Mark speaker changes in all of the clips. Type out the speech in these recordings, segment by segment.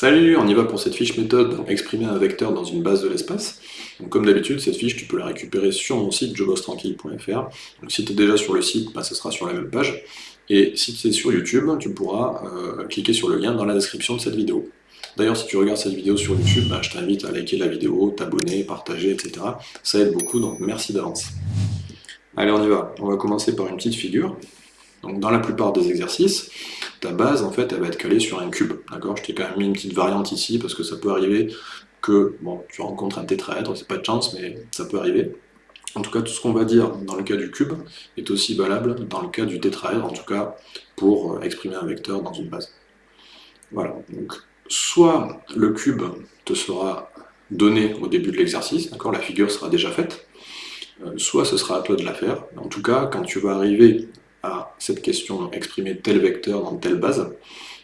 Speaker 1: Salut, on y va pour cette fiche méthode, exprimer un vecteur dans une base de l'espace. comme d'habitude, cette fiche, tu peux la récupérer sur mon site jobostrranquille.fr. Donc si tu es déjà sur le site, bah, ça sera sur la même page. Et si tu es sur YouTube, tu pourras euh, cliquer sur le lien dans la description de cette vidéo. D'ailleurs, si tu regardes cette vidéo sur YouTube, bah, je t'invite à liker la vidéo, t'abonner, partager, etc. Ça aide beaucoup, donc merci d'avance. Allez, on y va. On va commencer par une petite figure. Donc dans la plupart des exercices, ta base, en fait, elle va être calée sur un cube. D'accord? Je t'ai quand même mis une petite variante ici, parce que ça peut arriver que bon, tu rencontres un tétraèdre, c'est pas de chance, mais ça peut arriver. En tout cas, tout ce qu'on va dire dans le cas du cube est aussi valable dans le cas du tétraèdre, en tout cas pour euh, exprimer un vecteur dans une base. Voilà, donc soit le cube te sera donné au début de l'exercice, d'accord, la figure sera déjà faite, euh, soit ce sera à toi de la faire. En tout cas, quand tu vas arriver à cette question, exprimer tel vecteur dans telle base,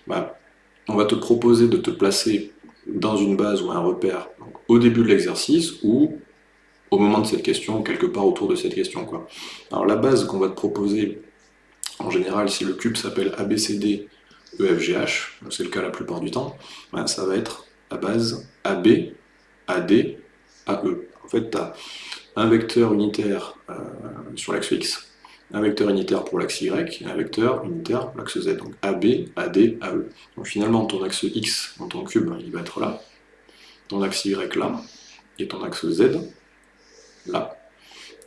Speaker 1: bah, on va te proposer de te placer dans une base ou un repère au début de l'exercice ou au moment de cette question, quelque part autour de cette question. Alors la base qu'on va te proposer, en général, si le cube s'appelle ABCD EFGH, c'est le cas la plupart du temps, bah, ça va être la base AB, AD, AE. En fait, tu as un vecteur unitaire euh, sur l'axe X, un vecteur unitaire pour l'axe Y et un vecteur unitaire pour l'axe Z. Donc AB, AD, AE. Donc finalement, ton axe X dans ton cube, il va être là, ton axe Y là, et ton axe Z là.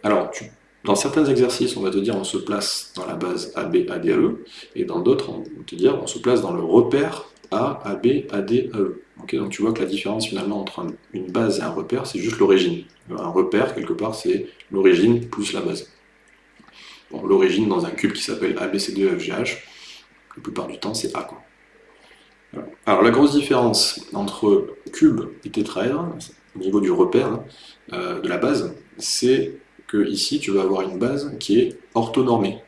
Speaker 1: Alors, dans certains exercices, on va te dire on se place dans la base AB, AD, AE, et dans d'autres, on va te dire on se place dans le repère A, AB, AD, AE. donc tu vois que la différence finalement entre une base et un repère, c'est juste l'origine. Un repère, quelque part, c'est l'origine plus la base l'origine dans un cube qui s'appelle ABCDEFGH, la plupart du temps c'est A. Quoi. Alors la grosse différence entre cube et tétraèdre, au niveau du repère euh, de la base, c'est que ici tu vas avoir une base qui est orthonormée.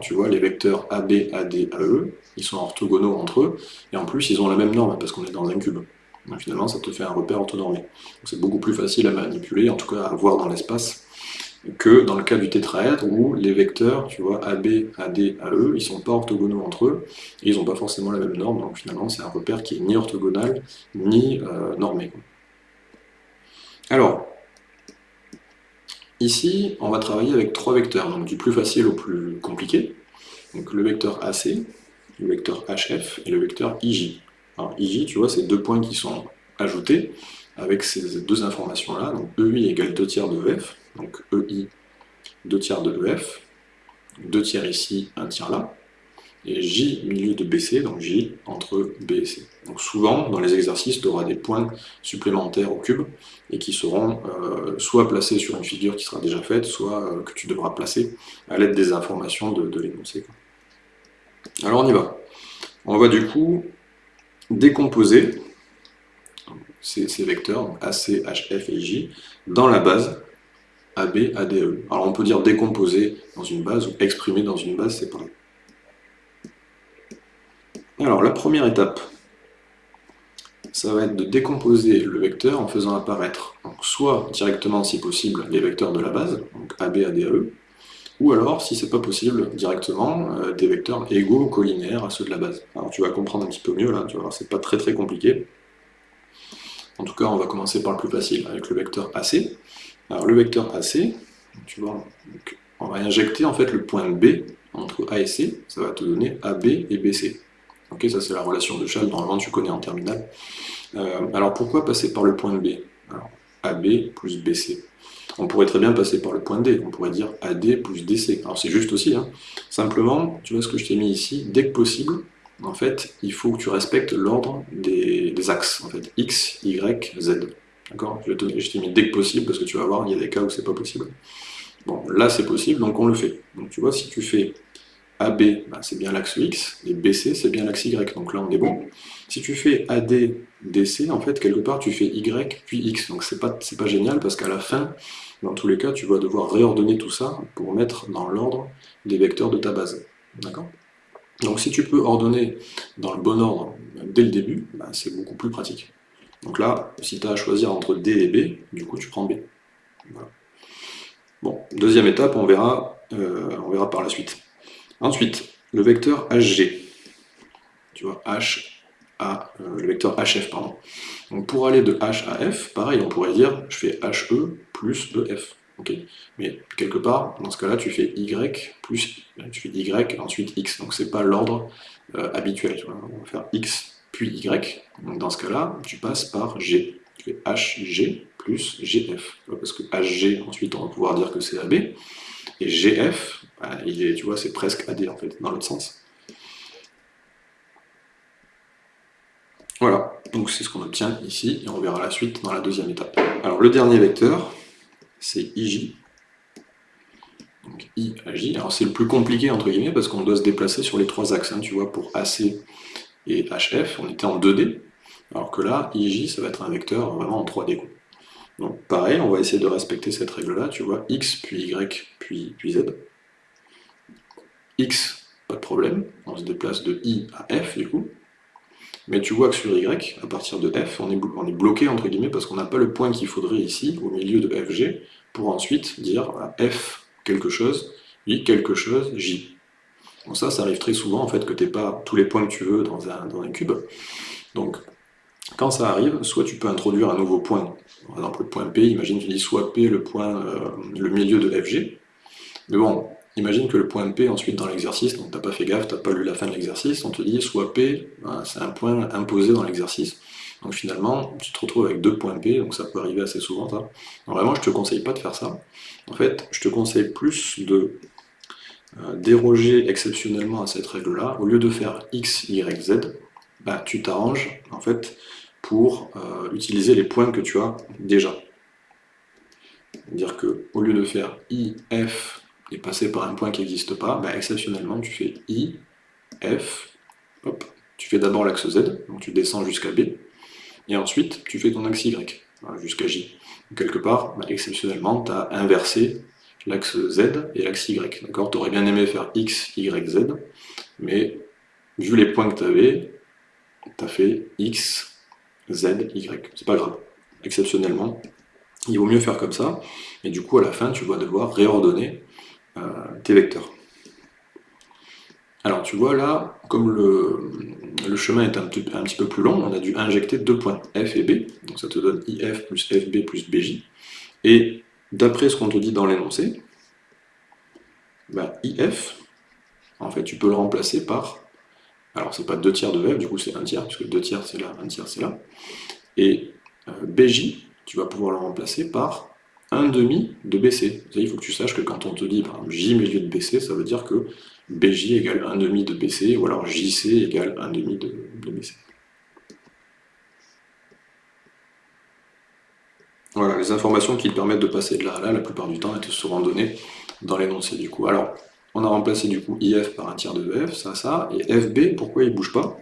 Speaker 1: Tu vois, les vecteurs AB, AD, AE, ils sont orthogonaux entre eux, et en plus ils ont la même norme parce qu'on est dans un cube. Donc, finalement, ça te fait un repère orthonormé. C'est beaucoup plus facile à manipuler, en tout cas à voir dans l'espace, que dans le cas du tétraèdre où les vecteurs, tu vois, AB, AD, AE, ils sont pas orthogonaux entre eux, et ils n'ont pas forcément la même norme, donc finalement c'est un repère qui est ni orthogonal, ni euh, normé. Alors, ici, on va travailler avec trois vecteurs, donc du plus facile au plus compliqué. Donc le vecteur AC, le vecteur HF et le vecteur IJ. Alors IJ, tu vois, c'est deux points qui sont ajoutés avec ces deux informations-là, donc EI égale 2 tiers de EF, donc EI, 2 tiers de EF, 2 tiers ici, 1 tiers là, et J milieu de BC, donc J entre B et C. Donc souvent, dans les exercices, tu auras des points supplémentaires au cube, et qui seront euh, soit placés sur une figure qui sera déjà faite, soit euh, que tu devras placer à l'aide des informations de, l'énoncé. Alors on y va. On va du coup décomposer ces, ces vecteurs, AC, HF et J, dans la base AB, ADE. Alors on peut dire décomposer dans une base ou exprimer dans une base, c'est. Alors la première étape, ça va être de décomposer le vecteur en faisant apparaître soit directement, si possible, les vecteurs de la base, donc AB, ADE, ou alors, si c'est pas possible, directement, euh, des vecteurs égaux ou collinaires à ceux de la base. Alors tu vas comprendre un petit peu mieux là, tu voir, c'est pas très très compliqué. En tout cas, on va commencer par le plus facile, avec le vecteur AC. Alors le vecteur AC, tu vois, on va injecter en fait le point B entre A et C, ça va te donner AB et BC. Ok, ça c'est la relation de Chasles, normalement tu connais en terminale. Euh, alors pourquoi passer par le point B? Alors, AB plus BC. On pourrait très bien passer par le point D, on pourrait dire AD plus DC. Alors c'est juste aussi, hein. simplement, tu vois ce que je t'ai mis ici, dès que possible, en fait, il faut que tu respectes l'ordre des, axes, en fait, X, Y, Z. D'accord Je t'ai mis dès que possible, parce que tu vas voir, il y a des cas où c'est pas possible. Bon, là c'est possible, donc on le fait. Donc tu vois, si tu fais AB, bah, c'est bien l'axe X, et BC, c'est bien l'axe Y, donc là on est bon. Si tu fais AD, DC, en fait, quelque part tu fais Y, puis X, donc c'est pas, pas génial, parce qu'à la fin, dans tous les cas, tu vas devoir réordonner tout ça pour mettre dans l'ordre des vecteurs de ta base. D'accord? Donc si tu peux ordonner dans le bon ordre dès le début, bah, c'est beaucoup plus pratique. Donc là, si tu as à choisir entre D et B, du coup tu prends B. Bon, deuxième étape, on verra, euh, on verra par la suite. Ensuite, le vecteur HG. Tu vois, H, à euh, le vecteur hf. Pardon. Donc pour aller de h à f, pareil, on pourrait dire je fais he plus ef. Mais quelque part, dans ce cas-là, tu fais y plus tu fais y ensuite x. Donc c'est pas l'ordre euh, habituel. On va faire x y. Donc dans ce cas-là, tu passes par g. Tu fais hg plus gf. Parce que hg, ensuite, on va pouvoir dire que c'est ab. Et gf, bah, il est, tu vois, c'est presque ad en fait, dans l'autre sens. Voilà, donc c'est ce qu'on obtient ici, et on verra la suite dans la deuxième étape. Alors le dernier vecteur, c'est ij. Donc i. Alors c'est le plus compliqué entre guillemets, parce qu'on doit se déplacer sur les trois axes. Hein, tu vois, pour AC et HF, on était en 2D, alors que là, ij, ça va être un vecteur vraiment en 3D. Donc pareil, on va essayer de respecter cette règle-là, tu vois, x, puis y, puis, z. x, pas de problème, on se déplace de i à f du coup. Mais tu vois que sur y, à partir de f, on est, on est bloqué entre guillemets parce qu'on n'a pas le point qu'il faudrait ici, au milieu de fg, pour ensuite dire f quelque chose, y quelque chose, j. Bon ça, ça arrive très souvent en fait que tu n'aies pas tous les points que tu veux dans un, dans un cube. Donc quand ça arrive, soit tu peux introduire un nouveau point, par exemple le point P, imagine tu dis soit P le point, euh, le milieu de FG, mais bon, imagine que le point P ensuite dans l'exercice, donc t'as pas fait gaffe, t'as pas lu la fin de l'exercice, on te dit soit P, ben, c'est un point imposé dans l'exercice, donc finalement tu te retrouves avec deux points P, donc ça peut arriver assez souvent. Donc vraiment je te conseille pas de faire ça, en fait je te conseille plus de déroger exceptionnellement à cette règle-là, au lieu de faire x, y, z, bah, tu t'arranges en fait pour euh, utiliser les points que tu as déjà. C'est-à-dire que au lieu de faire i, f et passer par un point qui n'existe pas, bah, exceptionnellement tu fais i, f, tu fais d'abord l'axe z, donc tu descends jusqu'à b, et ensuite tu fais ton axe y, jusqu'à j. Quelque part, bah, exceptionnellement, tu as inversé l'axe z et l'axe y. D'accord? Tu aurais bien aimé faire x, y, z, mais vu les points que tu avais, tu as fait X, Z, Y. C'est pas grave. Exceptionnellement, il vaut mieux faire comme ça. Et du coup, à la fin, tu vas devoir réordonner euh, tes vecteurs. Alors, tu vois là, comme le, chemin est un un petit, peu plus long, on a dû injecter deux points, F et B. Donc ça te donne IF plus FB plus BJ. Et d'après ce qu'on te dit dans l'énoncé, bah, IF, en fait, tu peux le remplacer par alors c'est pas 2 tiers de F, du coup c'est 1 tiers, puisque 2 tiers c'est là, 1 tiers c'est là. Et euh, BJ, tu vas pouvoir le remplacer par 1 demi de BC. il faut que tu saches que quand on te dit par exemple J milieu de BC, ça veut dire que BJ égale 1 demi de BC, ou alors JC égale 1 demi de, BC. Voilà, les informations qui te permettent de passer de là à là, la plupart du temps, elles te seront données dans l'énoncé du coup. Alors, on a remplacé du coup IF par un tiers de F, ça, ça, et FB, pourquoi il ne bouge pas?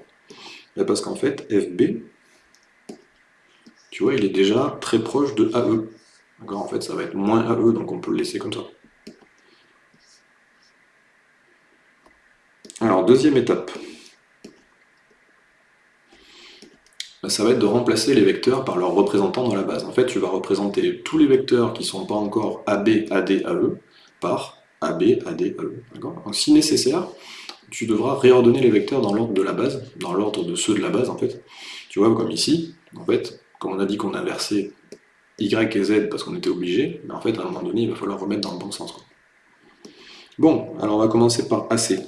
Speaker 1: Ben, Parce qu'en fait, FB, tu vois, il est déjà très proche de AE. D'accord En fait, ça va être moins AE, donc on peut le laisser comme ça. Alors, deuxième étape. Ben, ça va être de remplacer les vecteurs par leurs représentants dans la base. En fait, tu vas représenter tous les vecteurs qui ne sont pas encore AB, AD, AE par AB, AD, AE. Donc si nécessaire, tu devras réordonner les vecteurs dans l'ordre de la base, dans l'ordre de ceux de la base en fait. Tu vois, comme ici, en fait, comme on a dit qu'on inversait Y et Z parce qu'on était obligé, mais en fait, à un moment donné, il va falloir remettre dans le bon sens. Bon, alors on va commencer par AC.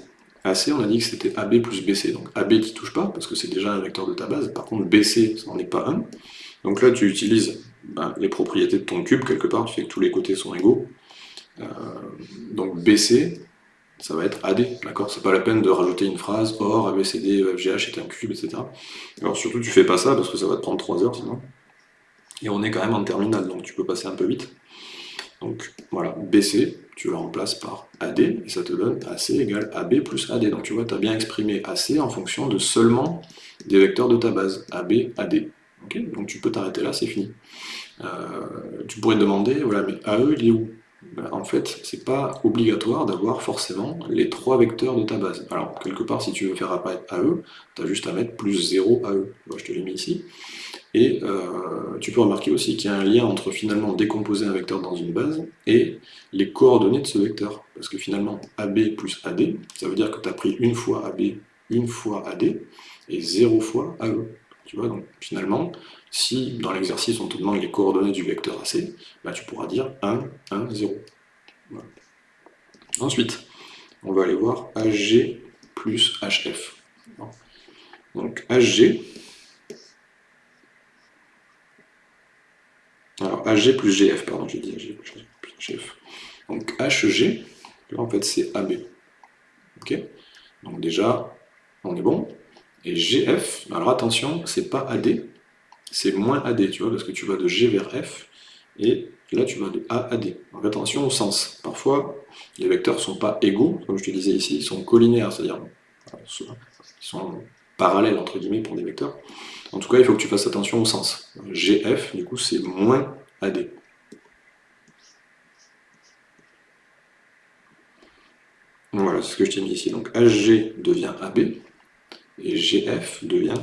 Speaker 1: AC, on a dit que c'était AB plus BC. Donc AB qui touche pas, parce que c'est déjà un vecteur de ta base. Par contre, BC, ça n'en est pas un. Donc là, tu utilises ben, les propriétés de ton cube, quelque part, tu fais que tous les côtés sont égaux. Euh, donc BC, ça va être AD, d'accord? C'est pas la peine de rajouter une phrase OR, ABCD, EFGH est un cube, etc. Alors surtout, tu fais pas ça parce que ça va te prendre 3 heures sinon. Et on est quand même en terminale, donc tu peux passer un peu vite. Donc voilà, BC, tu le remplaces par AD, et ça te donne AC égale AB plus AD. Donc tu vois, tu as bien exprimé AC en fonction de seulement des vecteurs de ta base, AB, AD. donc tu peux t'arrêter là, c'est fini. Euh, tu pourrais te demander, voilà, mais AE, il est où? En fait, c'est pas obligatoire d'avoir forcément les trois vecteurs de ta base. Alors, quelque part, si tu veux faire apparaître AE, tu as juste à mettre plus 0 AE. Moi, je te l'ai mis ici. Et euh, tu peux remarquer aussi qu'il y a un lien entre finalement décomposer un vecteur dans une base et les coordonnées de ce vecteur. Parce que finalement, AB plus AD, ça veut dire que tu as pris une fois AB, une fois AD, et 0 fois AE. Tu vois, donc finalement, si dans l'exercice on te demande les coordonnées du vecteur AC, bah, tu pourras dire 1, 1, 0. Ensuite, on va aller voir HG plus HF. Donc HG, alors HG plus GF, pardon, j'ai dit HG plus GF. Donc HG, là en fait c'est AB. Donc déjà, on est bon. Et GF, alors attention, c'est pas AD, c'est moins AD, tu vois, parce que tu vas de G vers F, et là tu vas de A à D. Donc attention au sens. Parfois, les vecteurs ne sont pas égaux, comme je te disais ici, ils sont collinaires, c'est-à-dire ils sont parallèles entre guillemets pour des vecteurs. En tout cas, il faut que tu fasses attention au sens. GF, du coup, c'est moins AD. Voilà, c'est ce que je t'ai mis ici. Donc HG devient AB, et GF devient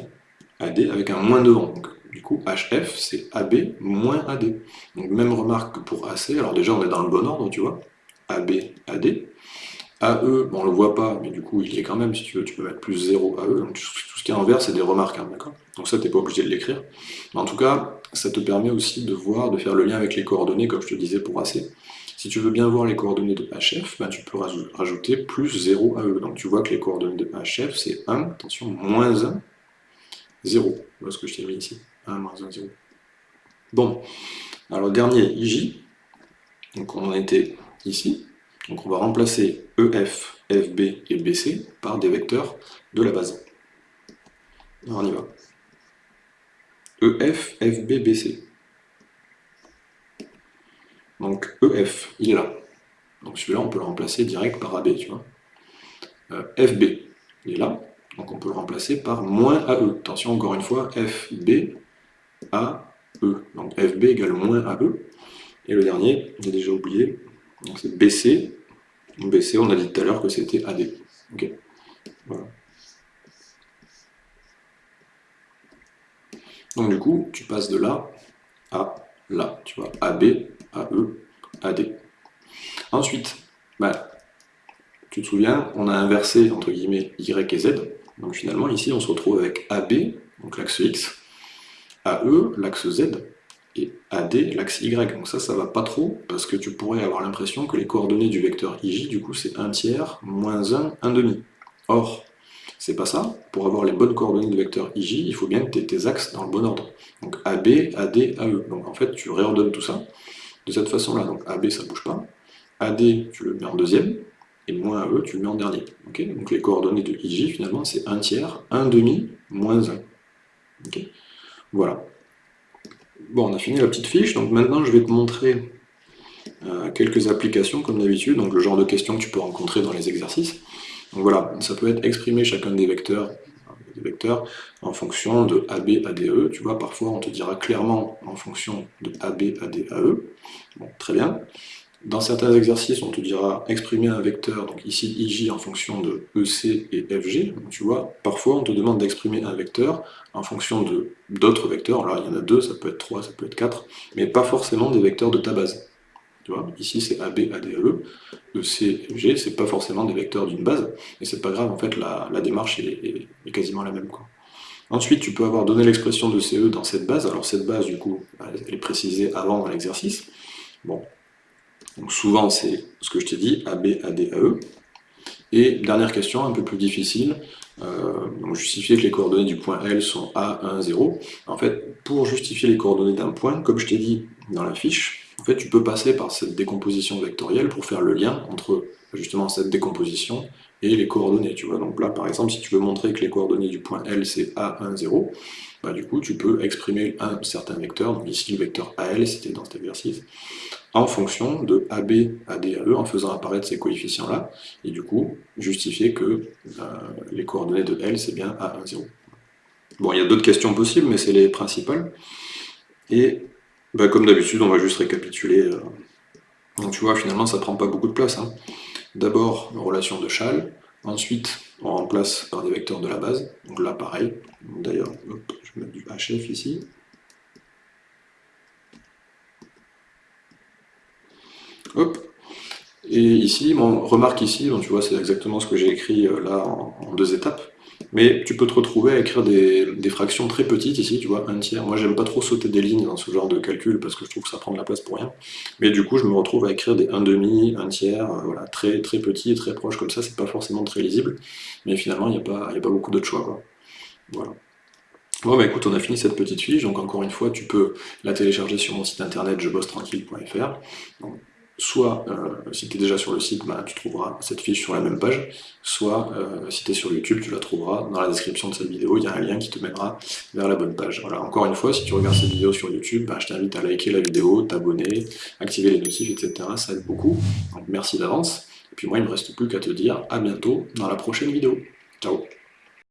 Speaker 1: AD avec un moins devant. Du coup, HF, c'est AB moins AD. Donc même remarque que pour AC, alors déjà on est dans le bon ordre, tu vois. AB, AD. AE, bon, on le voit pas, mais du coup il y est quand même, si tu veux, tu peux mettre plus 0 AE. Donc tout ce qui est envers, c'est des remarques, hein, d'accord Donc ça, tu n'es pas obligé de l'écrire. Mais en tout cas, ça te permet aussi de voir, de faire le lien avec les coordonnées, comme je te disais pour AC. Si tu veux bien voir les coordonnées de HF, ben, tu peux rajouter plus 0 AE. Donc tu vois que les coordonnées de HF, c'est 1, attention, moins 1, 0. Voilà ce que je t'ai mis ici. 1, moins 1, 0. Bon, alors dernier IJ, donc on en était ici, donc on va remplacer EF, FB et BC par des vecteurs de la base. Alors on y va. EF, FB, BC. Donc EF, il est là. Donc celui-là, on peut le remplacer direct par AB, tu vois. Euh, FB, il est là. Donc on peut le remplacer par moins AE. Attention, encore une fois, FB, AE. Donc FB égale moins AE. Et le dernier, j'ai déjà oublié, c'est BC. BC, on a dit tout à l'heure que c'était AD. Ok. Donc du coup, tu passes de là à là. Tu vois, AB, AE, AD. Ensuite, bah, tu te souviens, on a inversé entre guillemets Y et Z. Donc finalement, ici, on se retrouve avec AB, donc l'axe X, AE, l'axe Z, et AD, l'axe Y. Donc ça, ça va pas trop, parce que tu pourrais avoir l'impression que les coordonnées du vecteur IJ, du coup, c'est 1 tiers, moins 1, 1 demi. Or, c'est pas ça. Pour avoir les bonnes coordonnées du vecteur IJ, il faut bien que tu aies tes axes dans le bon ordre. Donc AB, AD, AE. Donc en fait, tu réordonnes tout ça de cette façon-là. Donc AB, ça bouge pas. AD, tu le mets en deuxième, et moins AE, tu le mets en dernier. Donc les coordonnées de IJ, finalement, c'est 1 tiers, 1 demi, moins 1. Voilà. Bon, on a fini la petite fiche, donc maintenant je vais te montrer euh, quelques applications, comme d'habitude, donc le genre de questions que tu peux rencontrer dans les exercices. Donc voilà, ça peut être exprimer chacun des vecteurs, en fonction de AB, ADE. Tu vois, parfois on te dira clairement en fonction de AB, AD, AE. Bon, très bien. Dans certains exercices, on te dira exprimer un vecteur, donc ici IJ en fonction de EC et FG. Tu vois, parfois on te demande d'exprimer un vecteur en fonction d'autres vecteurs. Alors il y en a deux, ça peut être trois, ça peut être quatre, mais pas forcément des vecteurs de ta base. Tu vois, ici c'est AB, ADE, EC, FG, c'est pas forcément des vecteurs d'une base, et c'est pas grave, en fait la, démarche est, quasiment la même. Ensuite, tu peux avoir donné l'expression de CE dans cette base, alors cette base, du coup, elle est précisée avant dans l'exercice. Bon, donc souvent, c'est ce que je t'ai dit, AB, AD, AE. Et dernière question, un peu plus difficile, euh, justifier que les coordonnées du point L sont A, 1, 0. En fait, pour justifier les coordonnées d'un point, comme je t'ai dit dans la fiche, tu peux passer par cette décomposition vectorielle pour faire le lien entre justement cette décomposition et les coordonnées. Tu vois. Donc là, par exemple, si tu veux montrer que les coordonnées du point L, c'est A, 1, 0, bah, du coup, tu peux exprimer un certain vecteur, donc ici le vecteur AL, c'était dans cet exercice, en fonction de AB, AD, AE, en faisant apparaître ces coefficients-là, et du coup, justifier que euh, les coordonnées de L, c'est bien A1, 0. Bon, il y a d'autres questions possibles, mais c'est les principales. Et bah, comme d'habitude, on va juste récapituler. Euh. Donc tu vois, finalement, ça prend pas beaucoup de place. Hein. D'abord, relation de Châle, ensuite, on remplace par des vecteurs de la base. Donc là, pareil. D'ailleurs, je vais mettre du HF ici. Et ici, remarque ici, vois, c'est exactement ce que j'ai écrit euh, là en, deux étapes. Mais tu peux te retrouver à écrire des, fractions très petites ici, tu vois, un tiers. Moi, j'aime pas trop sauter des lignes dans ce genre de calcul parce que je trouve que ça prend de la place pour rien. Mais du coup, je me retrouve à écrire des 1 demi, 1 tiers, euh, voilà, très, très petits, très proches comme ça, c'est pas forcément très lisible. Mais finalement, il n'y a, pas, a pas beaucoup d'autres choix, quoi. Voilà. Bon bah écoute, on a fini cette petite fiche, donc encore une fois, tu peux la télécharger sur mon site internet jebossetranquille.fr soit euh, si tu es déjà sur le site, bah, tu trouveras cette fiche sur la même page, soit euh, si tu es sur YouTube, tu la trouveras dans la description de cette vidéo, il y a un lien qui te mènera vers la bonne page. Voilà, encore une fois, si tu regardes cette vidéo sur YouTube, bah, je t'invite à liker la vidéo, t'abonner, activer les notifs, etc. Ça aide beaucoup, merci d'avance. Et puis moi, il ne me reste plus qu'à te dire à bientôt dans la prochaine vidéo. Ciao